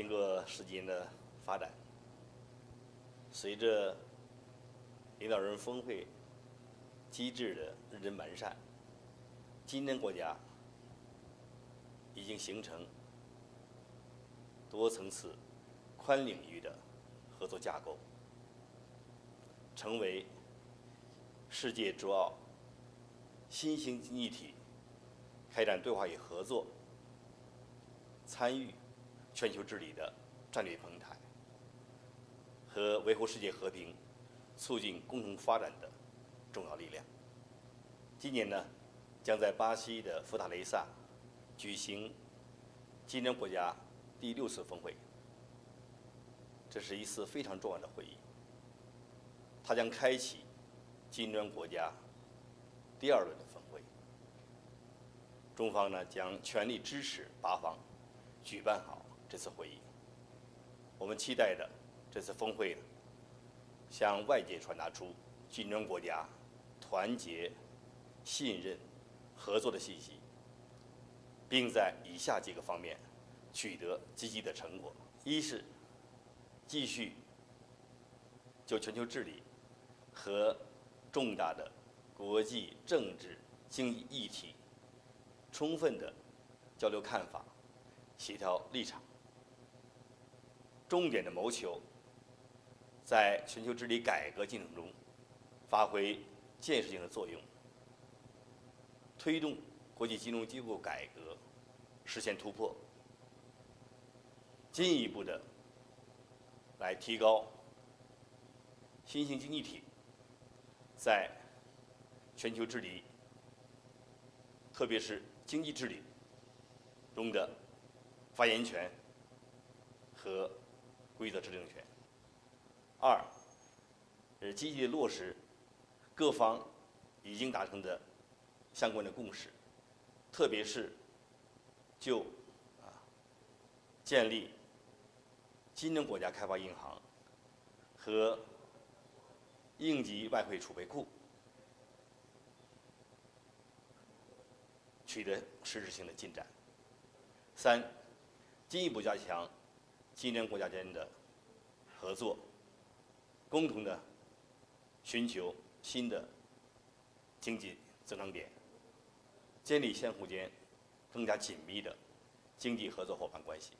经过十几年的发展，随着领导人峰会机制的认真完善，今天国家已经形成多层次、宽领域的合作架构，成为世界主要新兴经济体开展对话与合作、参与全球治理的战略平台和维护世界和平、促进共同发展的重要力量。今年呢，将在巴西的福塔雷萨举行金砖国家第六次峰会。这是一次非常重要的会议，它将开启金砖国家第二轮的峰会。中方呢将全力支持巴方举办好这次会议。我们期待的这次峰会向外界传达出金砖国家团结、信任、合作的信息，并在以下几个方面取得积极的成果：一是继续就全球治理和重大的国际政治经济议题充分的交流看法、协调立场，重点的谋求在全球治理改革进程中发挥建设性的作用，推动国际金融机构改革实现突破，进一步的。来提高新兴经济体在全球治理，特别是经济治理中的发言权和规则制定权。二，是积极落实各方已经达成的相关的共识，特别是就啊建立。金砖国家开发银行和应急外汇储备库取得实质性的进展。三，进一步加强新疆国家间的合作，共同的寻求新的经济增长点，建立相互间更加紧密的经济合作伙伴关系。